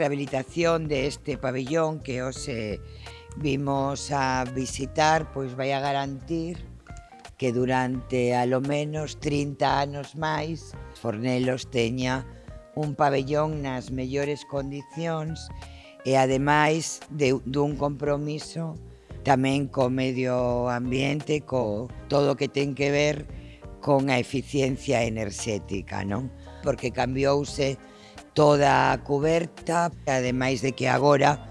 rehabilitación de este pabellón que os eh, vimos a visitar, pois vai a garantir que durante alo menos 30 anos máis Fornelos teña un pabellón nas mellores condicións e ademais de, dun compromiso tamén co medio ambiente, co todo o que ten que ver con a eficiencia enerxética, non? Porque cambiouse toda a coberta, ademais de que agora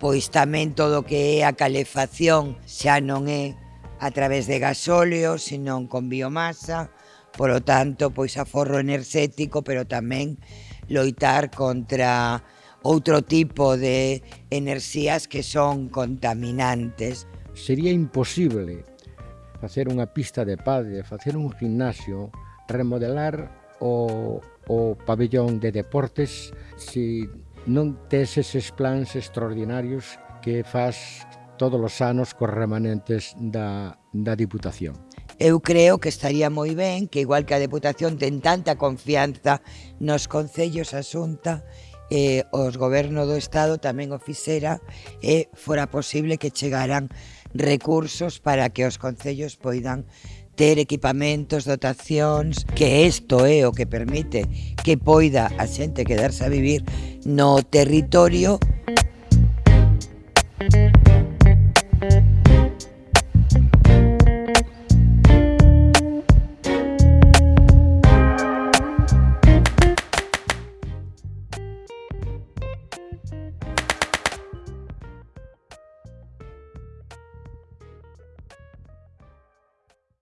pois tamén todo o que é a calefacción xa non é a través de gasóleo, senón con biomasa, por lo tanto, pois aforro enerxético, pero tamén loitar contra outro tipo de enerxías que son contaminantes. Sería imposible facer unha pista de padre, facer un gimnasio, remodelar o, o pabellón de deportes se non tes eses plans extraordinarios que faz todos os anos cos remanentes da, da Diputación. Eu creo que estaría moi ben que igual que a Deputación ten tanta confianza nos concellos asunta eh, os goberno do Estado tamén o fixera e eh, fora posible que chegaran recursos para que os concellos poidan ter equipamentos, dotacións, que isto é o que permite que poida a xente quedarse a vivir no territorio